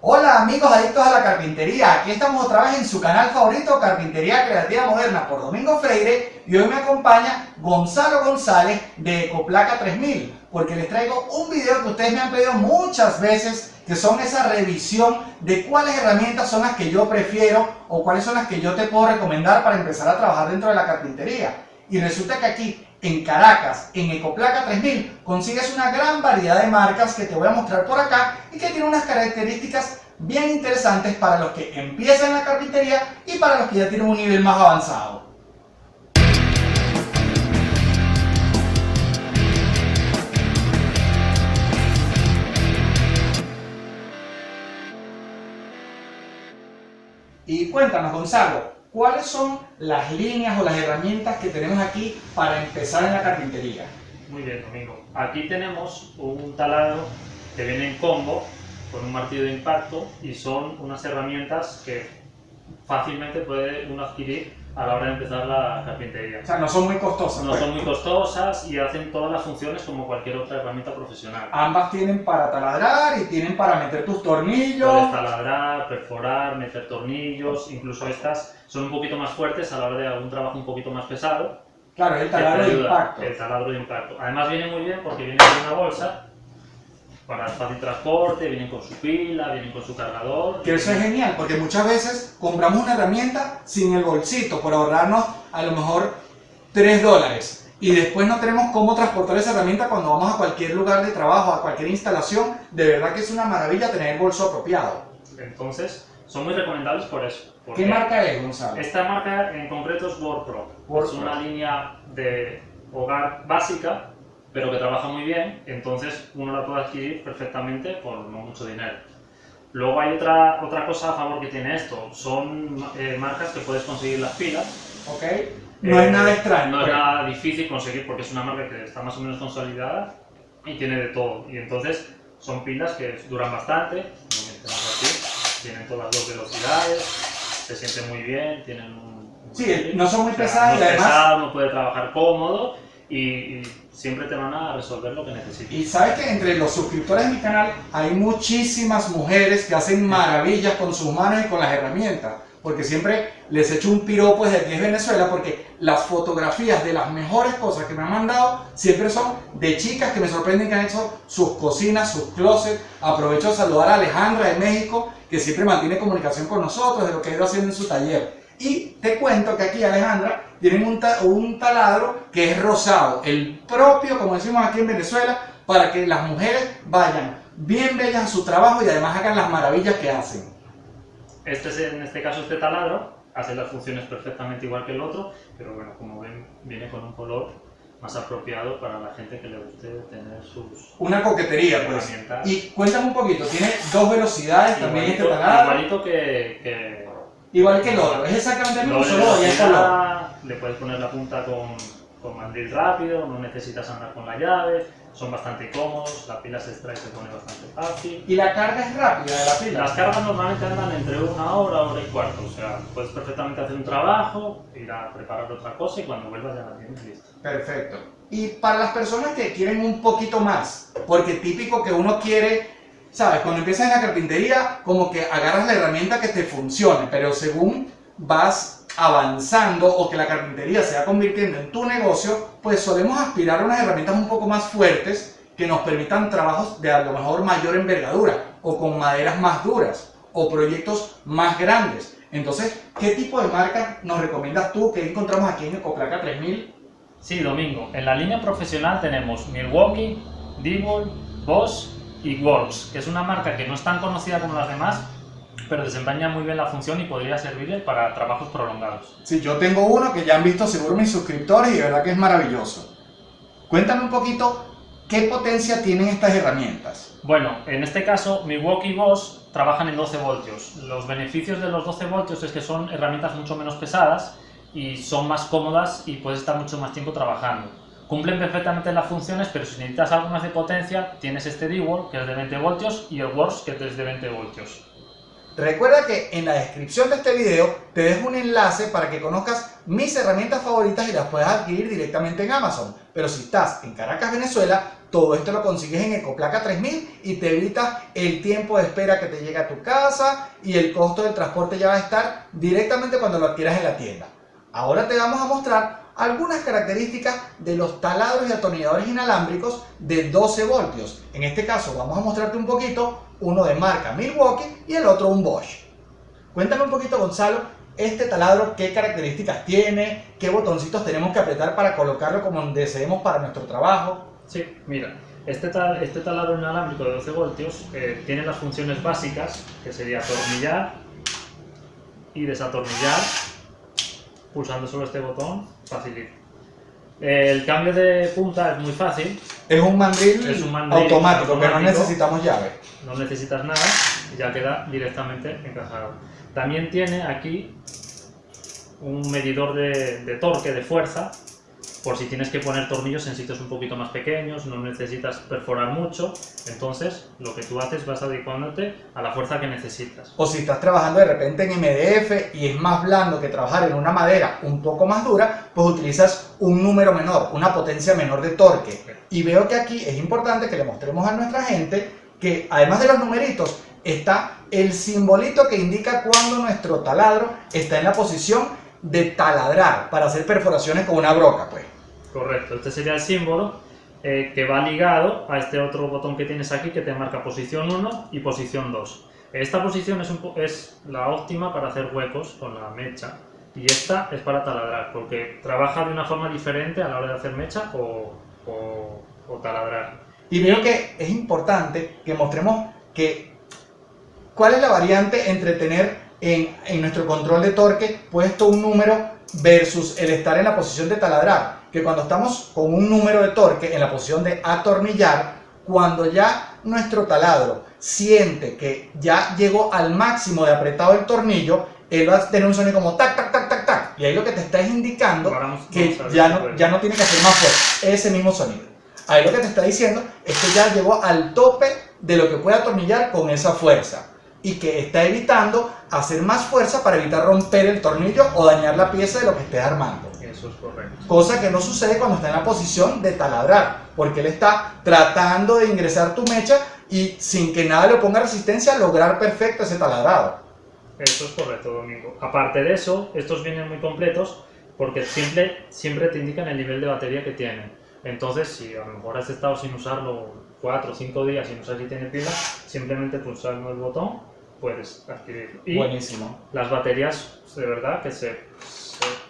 Hola amigos adictos a la carpintería, aquí estamos otra vez en su canal favorito Carpintería Creativa Moderna por Domingo Freire. Y hoy me acompaña Gonzalo González de Ecoplaca 3000 porque les traigo un video que ustedes me han pedido muchas veces que son esa revisión de cuáles herramientas son las que yo prefiero o cuáles son las que yo te puedo recomendar para empezar a trabajar dentro de la carpintería. Y resulta que aquí en Caracas, en Ecoplaca 3000, consigues una gran variedad de marcas que te voy a mostrar por acá y que tienen unas características bien interesantes para los que empiezan la carpintería y para los que ya tienen un nivel más avanzado. Y cuéntanos, Gonzalo, ¿cuáles son las líneas o las herramientas que tenemos aquí para empezar en la carpintería? Muy bien, Domingo. Aquí tenemos un taladro que viene en combo con un martillo de impacto y son unas herramientas que fácilmente puede uno adquirir a la hora de empezar la carpintería. O sea, no son muy costosas. No pues. son muy costosas y hacen todas las funciones como cualquier otra herramienta profesional. Ambas tienen para taladrar y tienen para meter tus tornillos. Puedes taladrar, perforar, meter tornillos, incluso estas son un poquito más fuertes a la hora de algún trabajo un poquito más pesado. Claro, el taladro de impacto. El taladro de impacto. Además viene muy bien porque viene con una bolsa para fácil transporte, vienen con su pila, vienen con su cargador. Que eso es genial, porque muchas veces compramos una herramienta sin el bolsito, por ahorrarnos a lo mejor 3 dólares. Y después no tenemos cómo transportar esa herramienta cuando vamos a cualquier lugar de trabajo, a cualquier instalación. De verdad que es una maravilla tener el bolso apropiado. Entonces, son muy recomendables por eso. ¿Qué marca es, Gonzalo? Esta marca en concreto es WordPro. es una línea de hogar básica pero que trabaja muy bien, entonces uno la puede adquirir perfectamente por no mucho dinero. Luego hay otra, otra cosa a favor que tiene esto, son eh, marcas que puedes conseguir las pilas. Ok. No es nada extraño. No es nada difícil conseguir porque es una marca que está más o menos consolidada y tiene de todo. Y entonces son pilas que duran bastante, aquí, tienen todas las dos velocidades, se sienten muy bien, tienen un... Sí, no son muy pesadas y además... uno puede trabajar cómodo y, siempre te van a resolver lo que necesites. Y sabes que entre los suscriptores de mi canal hay muchísimas mujeres que hacen maravillas con sus manos y con las herramientas. Porque siempre les echo un piropo desde aquí es Venezuela porque las fotografías de las mejores cosas que me han mandado siempre son de chicas que me sorprenden que han hecho sus cocinas, sus closets. Aprovecho de saludar a Alejandra de México que siempre mantiene comunicación con nosotros de lo que ha ido haciendo en su taller. Y te cuento que aquí, Alejandra, tienen un, un taladro que es rosado, el propio, como decimos aquí en Venezuela, para que las mujeres vayan bien bellas a su trabajo y además hagan las maravillas que hacen. Este es, en este caso, este taladro hace las funciones perfectamente igual que el otro, pero bueno, como ven, viene con un color más apropiado para la gente que le guste tener sus... Una coquetería, pues. Y cuéntame un poquito, tiene dos velocidades también este taladro. Igualito que Igual que el otro, es exactamente el mismo, solo ya está Le puedes poner la punta con, con mandil rápido, no necesitas andar con la llave, son bastante cómodos, la pila se extrae y se pone bastante fácil. ¿Y la carga es rápida de la pila? Las cargas normalmente andan entre una hora, hora y cuarto, o sea, puedes perfectamente hacer un trabajo, ir a preparar otra cosa y cuando vuelvas ya la tienes lista. Perfecto. Y para las personas que quieren un poquito más, porque típico que uno quiere ¿sabes? Cuando empiezas en la carpintería, como que agarras la herramienta que te funcione, pero según vas avanzando o que la carpintería se va convirtiendo en tu negocio, pues solemos aspirar a unas herramientas un poco más fuertes que nos permitan trabajos de a lo mejor mayor envergadura o con maderas más duras o proyectos más grandes. Entonces, ¿qué tipo de marca nos recomiendas tú que encontramos aquí en Ecoplaca 3000? Sí, Domingo. En la línea profesional tenemos Milwaukee, Diebold, Bosch y Works, que es una marca que no es tan conocida como las demás, pero desempeña muy bien la función y podría servirle para trabajos prolongados. Sí, yo tengo uno que ya han visto seguro mis suscriptores y de verdad que es maravilloso. Cuéntame un poquito qué potencia tienen estas herramientas. Bueno, en este caso Milwaukee y Bosch trabajan en 12 voltios. Los beneficios de los 12 voltios es que son herramientas mucho menos pesadas y son más cómodas y puedes estar mucho más tiempo trabajando. Cumplen perfectamente las funciones, pero si necesitas algo más de potencia, tienes este D-Wall, que es de 20 voltios, y el Works, que es de 20 voltios. Recuerda que en la descripción de este video te dejo un enlace para que conozcas mis herramientas favoritas y las puedas adquirir directamente en Amazon. Pero si estás en Caracas, Venezuela, todo esto lo consigues en Ecoplaca 3000 y te evitas el tiempo de espera que te llega a tu casa y el costo del transporte ya va a estar directamente cuando lo adquieras en la tienda. Ahora te vamos a mostrar algunas características de los taladros y atornilladores inalámbricos de 12 voltios. En este caso vamos a mostrarte un poquito uno de marca Milwaukee y el otro un Bosch. Cuéntame un poquito Gonzalo, este taladro qué características tiene, qué botoncitos tenemos que apretar para colocarlo como deseemos para nuestro trabajo. Sí, mira, este, este taladro inalámbrico de 12 voltios eh, tiene las funciones básicas, que sería atornillar y desatornillar, pulsando sobre este botón, facilita. El cambio de punta es muy fácil. Es un mandril, es un mandril automático, que no necesitamos llave. No necesitas nada ya queda directamente encajado. También tiene aquí un medidor de, de torque, de fuerza, por si tienes que poner tornillos en sitios un poquito más pequeños, no necesitas perforar mucho, entonces lo que tú haces vas adecuándote a la fuerza que necesitas. O si estás trabajando de repente en MDF y es más blando que trabajar en una madera un poco más dura, pues utilizas un número menor, una potencia menor de torque. Y veo que aquí es importante que le mostremos a nuestra gente que además de los numeritos, está el simbolito que indica cuando nuestro taladro está en la posición de taladrar para hacer perforaciones con una broca, pues. Correcto, este sería el símbolo eh, que va ligado a este otro botón que tienes aquí que te marca posición 1 y posición 2. Esta posición es, es la óptima para hacer huecos con la mecha y esta es para taladrar porque trabaja de una forma diferente a la hora de hacer mecha o, o taladrar. Y veo que es importante que mostremos que cuál es la variante entre tener en, en nuestro control de torque puesto un número versus el estar en la posición de taladrar. Que cuando estamos con un número de torque en la posición de atornillar, cuando ya nuestro taladro siente que ya llegó al máximo de apretado el tornillo, él va a tener un sonido como tac, tac, tac, tac, tac. Y ahí lo que te está indicando que ya no, ya no tiene que hacer más fuerte, ese mismo sonido. Ahí lo que te está diciendo es que ya llegó al tope de lo que puede atornillar con esa fuerza y que está evitando hacer más fuerza para evitar romper el tornillo o dañar la pieza de lo que esté armando. Eso es correcto. Cosa que no sucede cuando está en la posición de taladrar, porque él está tratando de ingresar tu mecha y sin que nada le ponga resistencia lograr perfecto ese taladrado. Eso es correcto, Domingo. Aparte de eso, estos vienen muy completos porque siempre, siempre te indican el nivel de batería que tienen. Entonces, si a lo mejor has estado sin usarlo 4 o 5 días y no sabes si tiene pila, simplemente pulsando el botón puedes adquirirlo. Y Buenísimo. Las baterías, de verdad, que se,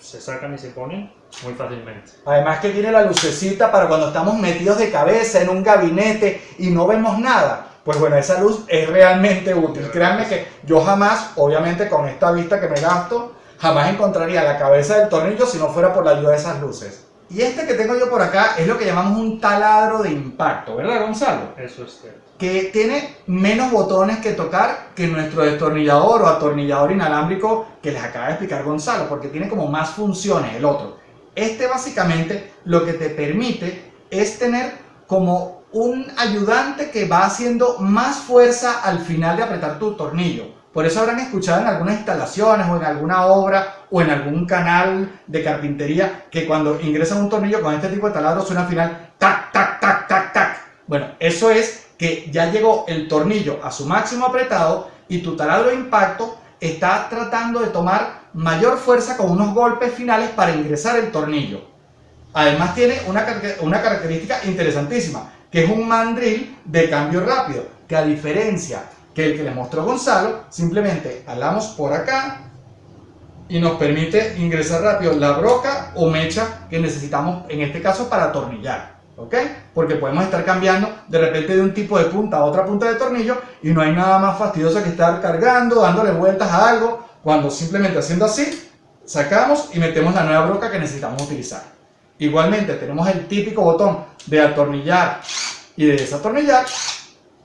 se, sacan y se ponen muy fácilmente. Además que tiene la lucecita para cuando estamos metidos de cabeza en un gabinete y no vemos nada. Pues bueno, esa luz es realmente útil. Créanme que yo jamás, obviamente con esta vista que me gasto, jamás encontraría la cabeza del tornillo si no fuera por la ayuda de esas luces. Y este que tengo yo por acá es lo que llamamos un taladro de impacto, ¿verdad Gonzalo? Eso es cierto. Que tiene menos botones que tocar que nuestro destornillador o atornillador inalámbrico que les acaba de explicar Gonzalo, porque tiene como más funciones el otro. Este básicamente lo que te permite es tener como un ayudante que va haciendo más fuerza al final de apretar tu tornillo. Por eso habrán escuchado en algunas instalaciones o en alguna obra o en algún canal de carpintería que cuando ingresan un tornillo con este tipo de taladro suena al final tac, tac, tac, tac, tac. Bueno, eso es que ya llegó el tornillo a su máximo apretado y tu taladro de impacto está tratando de tomar mayor fuerza con unos golpes finales para ingresar el tornillo. Además tiene una, una característica interesantísima, que es un mandril de cambio rápido, que a diferencia que el que le mostró Gonzalo, simplemente hablamos por acá y nos permite ingresar rápido la broca o mecha que necesitamos en este caso para atornillar. ¿Ok? Porque podemos estar cambiando de repente de un tipo de punta a otra punta de tornillo y no hay nada más fastidioso que estar cargando, dándole vueltas a algo, cuando simplemente haciendo así, sacamos y metemos la nueva broca que necesitamos utilizar. Igualmente tenemos el típico botón de atornillar y de desatornillar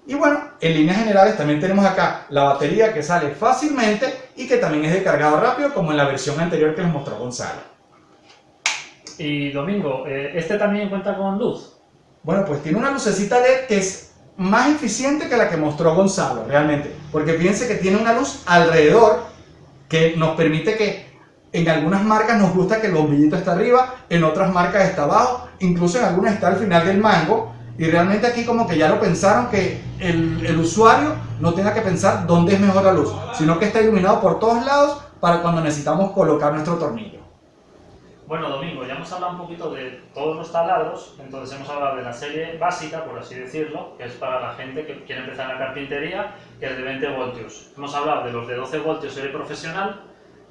y bueno, en líneas generales también tenemos acá la batería que sale fácilmente y que también es de cargado rápido como en la versión anterior que les mostró Gonzalo. Y Domingo, eh, ¿este también cuenta con luz? Bueno, pues tiene una lucecita LED que es más eficiente que la que mostró Gonzalo, realmente. Porque fíjense que tiene una luz alrededor que nos permite que en algunas marcas nos gusta que el bombillito está arriba, en otras marcas está abajo, incluso en algunas está al final del mango Y realmente aquí como que ya lo pensaron que el, el usuario no tenga que pensar dónde es mejor la luz, sino que está iluminado por todos lados para cuando necesitamos colocar nuestro tornillo. Bueno, Domingo, ya hemos hablado un poquito de todos los taladros, entonces hemos hablado de la serie básica, por así decirlo, que es para la gente que quiere empezar en la carpintería, que es de 20 voltios. Hemos hablado de los de 12 voltios serie profesional,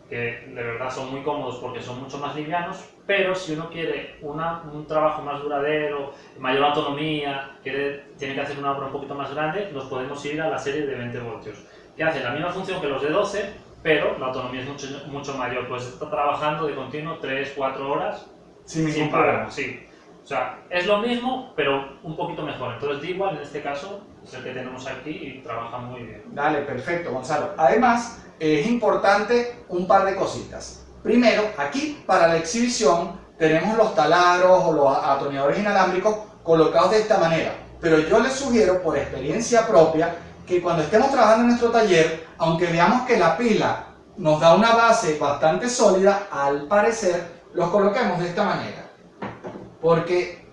que de verdad son muy cómodos porque son mucho más livianos, pero si uno quiere una, un trabajo más duradero, mayor autonomía, quiere, tiene que hacer una obra un poquito más grande, nos podemos ir a la serie de 20 voltios, que hace la misma función que los de 12, pero la autonomía es mucho, mucho mayor, pues está trabajando de continuo 3, 4 horas sin, sin parar. Sí. O sea, es lo mismo, pero un poquito mejor. Entonces, igual en este caso, es el que tenemos aquí y trabaja muy bien. Dale, perfecto, Gonzalo. Además, es importante un par de cositas. Primero, aquí para la exhibición tenemos los taladros o los atornilladores inalámbricos colocados de esta manera. Pero yo les sugiero, por experiencia propia, que cuando estemos trabajando en nuestro taller, aunque veamos que la pila nos da una base bastante sólida, al parecer los coloquemos de esta manera. Porque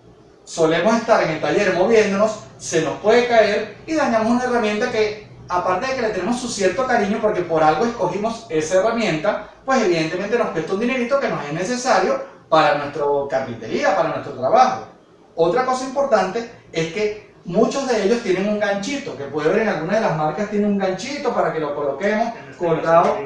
solemos estar en el taller moviéndonos, se nos puede caer y dañamos una herramienta que, aparte de que le tenemos su cierto cariño porque por algo escogimos esa herramienta, pues evidentemente nos cuesta un dinerito que nos es necesario para nuestra carpintería, para nuestro trabajo. Otra cosa importante es que Muchos de ellos tienen un ganchito, que puede ver en algunas de las marcas tiene un ganchito para que lo coloquemos este colgado.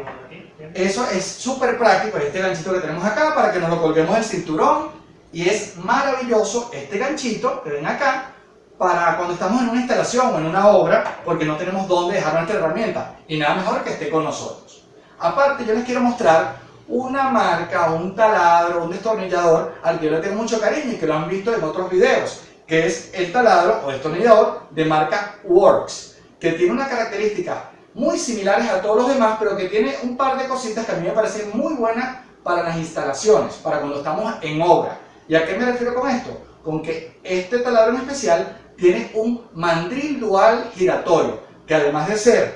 Eso es súper práctico, este ganchito que tenemos acá, para que nos lo colguemos del cinturón. Y es maravilloso este ganchito que ven acá, para cuando estamos en una instalación o en una obra, porque no tenemos dónde dejar nuestra herramienta. Y nada mejor que esté con nosotros. Aparte, yo les quiero mostrar una marca, un taladro, un destornillador al que yo le tengo mucho cariño y que lo han visto en otros videos que es el taladro o destornillador de marca Works, que tiene unas características muy similares a todos los demás, pero que tiene un par de cositas que a mí me parecen muy buenas para las instalaciones, para cuando estamos en obra. ¿Y a qué me refiero con esto? Con que este taladro en especial tiene un mandril dual giratorio, que además de ser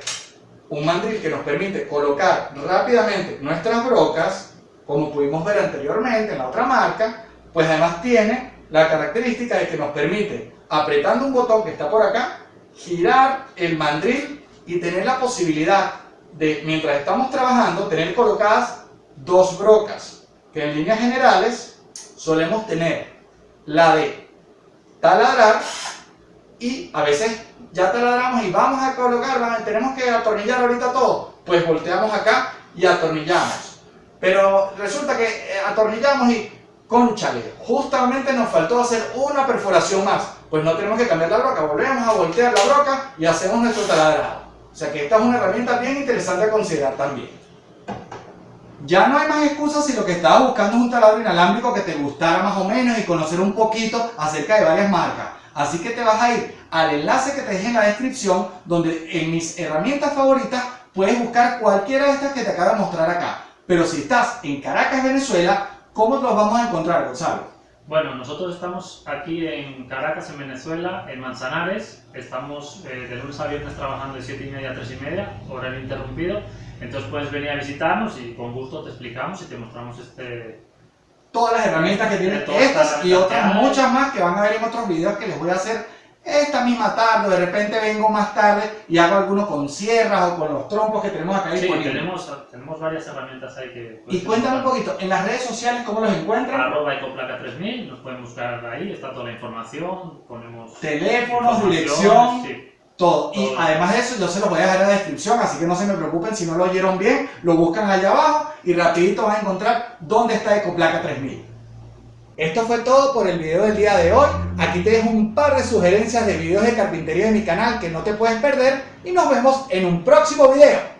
un mandril que nos permite colocar rápidamente nuestras brocas, como pudimos ver anteriormente en la otra marca, pues además tiene la característica es que nos permite, apretando un botón que está por acá, girar el mandril y tener la posibilidad de, mientras estamos trabajando, tener colocadas dos brocas, que en líneas generales solemos tener la de taladrar y a veces ya taladramos y vamos a colocar, tenemos que atornillar ahorita todo, pues volteamos acá y atornillamos. Pero resulta que eh, atornillamos y Conchale, justamente nos faltó hacer una perforación más. Pues no tenemos que cambiar la broca, volvemos a voltear la broca y hacemos nuestro taladrado. O sea que esta es una herramienta bien interesante a considerar también. Ya no hay más excusas si lo que estabas buscando es un taladro inalámbrico que te gustara más o menos y conocer un poquito acerca de varias marcas. Así que te vas a ir al enlace que te dejé en la descripción donde en mis herramientas favoritas puedes buscar cualquiera de estas que te acabo de mostrar acá. Pero si estás en Caracas, Venezuela, ¿Cómo los vamos a encontrar, Gonzalo? Bueno, nosotros estamos aquí en Caracas, en Venezuela, en Manzanares. Estamos eh, de lunes a viernes trabajando de 7 y media a 3 y media, horario interrumpido. Entonces puedes venir a visitarnos y con gusto te explicamos y te mostramos este... Todas las herramientas que tienen estas y otras muchas más que van a ver en otros videos que les voy a hacer esta misma tarde, de repente vengo más tarde y hago algunos con sierras o con los trompos que tenemos acá sí, tenemos, tenemos varias herramientas ahí que... Y cuéntame un poquito, en las redes sociales, ¿cómo los encuentran? Arroba Ecoplaca 3000, nos pueden buscar ahí, está toda la información, ponemos... Teléfonos, dirección, todo. Y además de eso, yo se los voy a dejar en la descripción, así que no se me preocupen si no lo oyeron bien, lo buscan allá abajo y rapidito van a encontrar dónde está Ecoplaca 3000. Esto fue todo por el video del día de hoy. Aquí te dejo un par de sugerencias de videos de carpintería de mi canal que no te puedes perder y nos vemos en un próximo video.